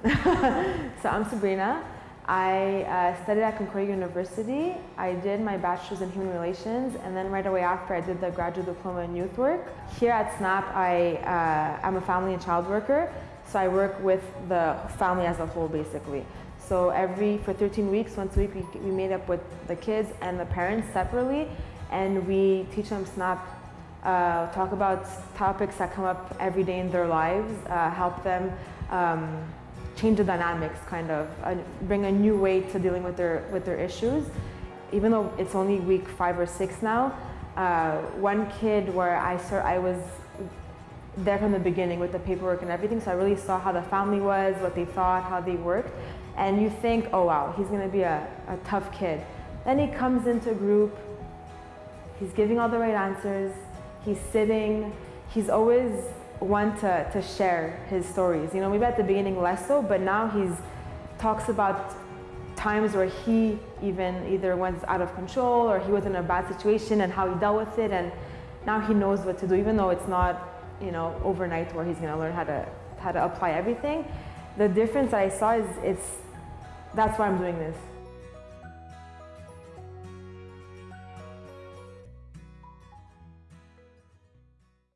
so I'm Sabrina. I uh, studied at Concordia University. I did my bachelor's in human relations and then right away after I did the graduate diploma in youth work. Here at SNAP, I, uh, I'm a family and child worker, so I work with the family as a whole basically. So every, for 13 weeks, once a week, we, we meet up with the kids and the parents separately and we teach them SNAP, uh, talk about topics that come up every day in their lives, uh, help them um, change the dynamics kind of, bring a new way to dealing with their, with their issues. Even though it's only week five or six now, uh, one kid where I, start, I was there from the beginning with the paperwork and everything, so I really saw how the family was, what they thought, how they worked, and you think, oh wow, he's gonna be a, a tough kid. Then he comes into a group, he's giving all the right answers, he's sitting, he's always one to, to share his stories. You know, maybe at the beginning less so, but now he's talks about times where he even either went out of control or he was in a bad situation and how he dealt with it and now he knows what to do even though it's not you know overnight where he's going to learn how to how to apply everything the difference that i saw is it's that's why i'm doing this